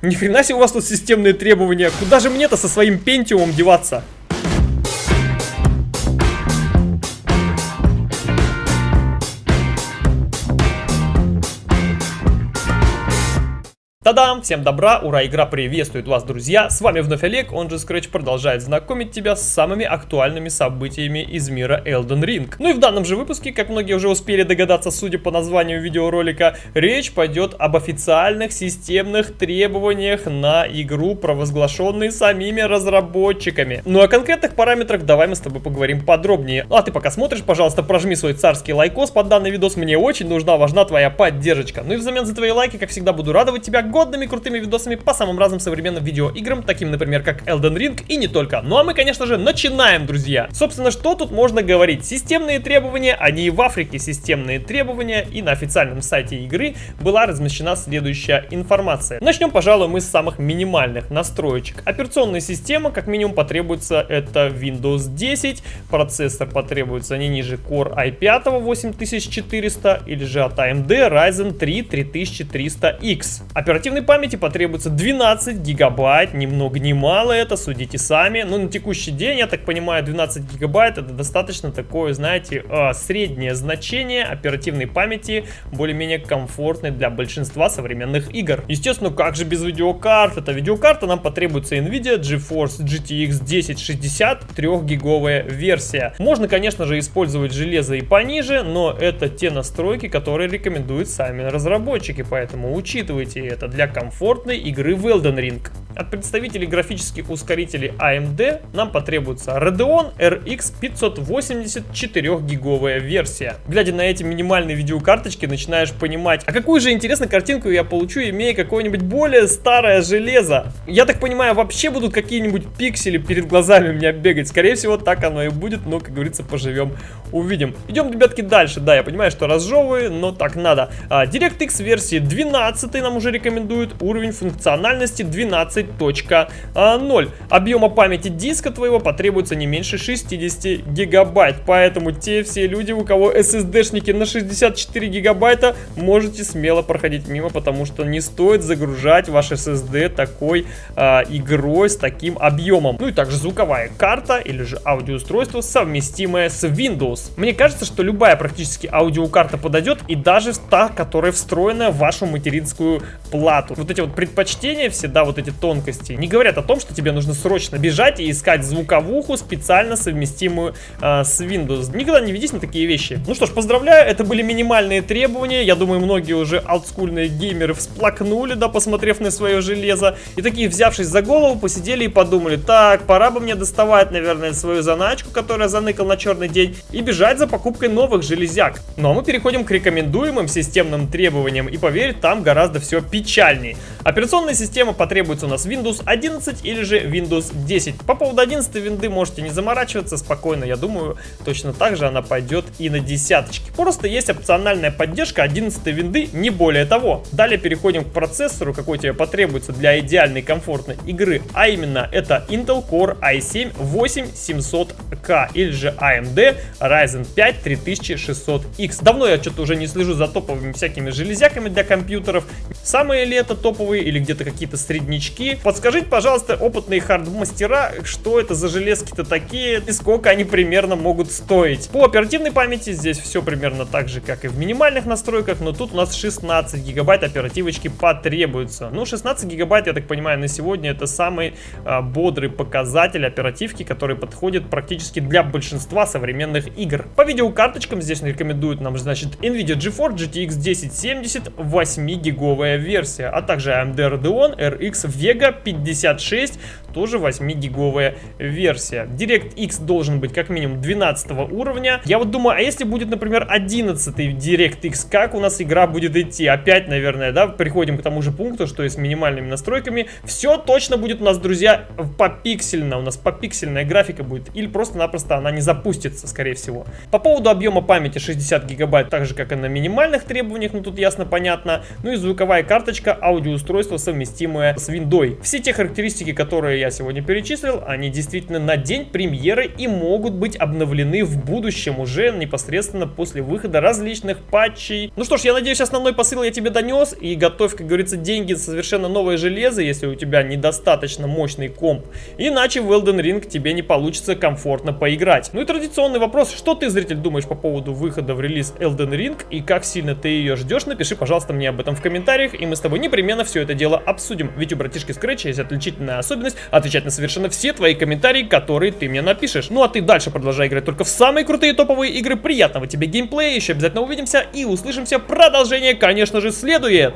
Ни хрена себе у вас тут системные требования. Куда же мне-то со своим пентиумом деваться? Та-дам! Всем добра, ура, игра приветствует вас, друзья! С вами вновь Олег, он же Scratch продолжает знакомить тебя с самыми актуальными событиями из мира Elden Ring. Ну и в данном же выпуске, как многие уже успели догадаться, судя по названию видеоролика, речь пойдет об официальных системных требованиях на игру, провозглашенные самими разработчиками. Ну а о конкретных параметрах давай мы с тобой поговорим подробнее. Ну а ты пока смотришь, пожалуйста, прожми свой царский лайкос под данный видос, мне очень нужна, важна твоя поддержка. Ну и взамен за твои лайки, как всегда, буду радовать тебя годными крутыми видосами по самым разным современным видеоиграм, таким, например, как Elden Ring и не только. Ну а мы, конечно же, начинаем, друзья. Собственно, что тут можно говорить? Системные требования, они и в Африке системные требования, и на официальном сайте игры была размещена следующая информация. Начнем, пожалуй, мы с самых минимальных настроечек. Операционная система, как минимум, потребуется это Windows 10, процессор потребуется не ниже Core i5 8400 или же от AMD Ryzen 3 3300X. Оперативная оперативной памяти потребуется 12 гигабайт, ни много ни мало это, судите сами. Но на текущий день, я так понимаю, 12 гигабайт это достаточно такое, знаете, э, среднее значение оперативной памяти, более-менее комфортной для большинства современных игр. Естественно, как же без видеокарт? Это видеокарта нам потребуется NVIDIA GeForce GTX 1060 3-гиговая версия. Можно, конечно же, использовать железо и пониже, но это те настройки, которые рекомендуют сами разработчики, поэтому учитывайте это для комфортной игры в Elden Ring. От представителей графических ускорителей AMD нам потребуется Radeon RX 580 4-гиговая версия. Глядя на эти минимальные видеокарточки, начинаешь понимать, а какую же интересную картинку я получу, имея какое-нибудь более старое железо. Я так понимаю, вообще будут какие-нибудь пиксели перед глазами у меня бегать. Скорее всего, так оно и будет, но, как говорится, поживем, увидим. Идем, ребятки, дальше. Да, я понимаю, что разжевываю, но так надо. А, DirectX версии 12 нам уже рекомендуют. Уровень функциональности 12 2.0. Объема памяти диска твоего потребуется не меньше 60 гигабайт. Поэтому те все люди, у кого SSD-шники на 64 гигабайта, можете смело проходить мимо, потому что не стоит загружать ваш SSD такой э, игрой с таким объемом. Ну и также звуковая карта или же аудиоустройство, совместимое с Windows. Мне кажется, что любая практически аудиокарта подойдет и даже та, которая встроена в вашу материнскую плату. Вот эти вот предпочтения все, да, вот эти тонкие тонкости не говорят о том, что тебе нужно срочно бежать и искать звуковуху, специально совместимую э, с Windows. Никогда не ведись на такие вещи. Ну что ж, поздравляю, это были минимальные требования. Я думаю, многие уже олдскульные геймеры всплакнули, да, посмотрев на свое железо. И такие, взявшись за голову, посидели и подумали, так, пора бы мне доставать, наверное, свою заначку, которую заныкал на черный день, и бежать за покупкой новых железяк. Ну а мы переходим к рекомендуемым системным требованиям, и поверь, там гораздо все печальней. Операционная система потребуется у нас Windows 11 или же Windows 10. По поводу 11 винды можете не заморачиваться спокойно, я думаю, точно так же она пойдет и на десяточки. Просто есть опциональная поддержка 11 винды, не более того. Далее переходим к процессору, какой тебе потребуется для идеальной комфортной игры, а именно это Intel Core i7 8700K или же AMD Ryzen 5 3600X. Давно я что-то уже не слежу за топовыми всякими железяками для компьютеров. Самые ли это топовые или где-то какие-то среднячки. Подскажите, пожалуйста, опытные хардмастера, что это за железки-то такие и сколько они примерно могут стоить. По оперативной памяти здесь все примерно так же, как и в минимальных настройках, но тут у нас 16 гигабайт оперативочки потребуется. Ну, 16 гигабайт, я так понимаю, на сегодня это самый а, бодрый показатель оперативки, который подходит практически для большинства современных игр. По видеокарточкам здесь рекомендуют нам, значит, NVIDIA GeForce GTX 1070 8-гиговая версия, а также AMD Radeon RX Vega 56 тоже 8-гиговая версия. DirectX должен быть как минимум 12 уровня. Я вот думаю, а если будет, например, 11 DirectX, как у нас игра будет идти? Опять, наверное, да, приходим к тому же пункту, что и с минимальными настройками. Все точно будет у нас, друзья, попиксельно. У нас попиксельная графика будет. Или просто-напросто она не запустится, скорее всего. По поводу объема памяти 60 гигабайт, так же, как и на минимальных требованиях, ну тут ясно понятно. Ну и звуковая карточка, аудиоустройство совместимое с Windows. Все те характеристики, которые сегодня перечислил, они действительно на день премьеры и могут быть обновлены в будущем уже непосредственно после выхода различных патчей. Ну что ж, я надеюсь, основной посыл я тебе донес и готовь, как говорится, деньги за совершенно новое железо, если у тебя недостаточно мощный комп. Иначе в Elden Ring тебе не получится комфортно поиграть. Ну и традиционный вопрос, что ты, зритель, думаешь по поводу выхода в релиз Elden Ring и как сильно ты ее ждешь, напиши, пожалуйста, мне об этом в комментариях, и мы с тобой непременно все это дело обсудим. Ведь у братишки Scratch есть отличительная особенность отвечать на совершенно все твои комментарии, которые ты мне напишешь. Ну а ты дальше продолжай играть только в самые крутые топовые игры. Приятного тебе геймплея, еще обязательно увидимся и услышимся. Продолжение, конечно же, следует.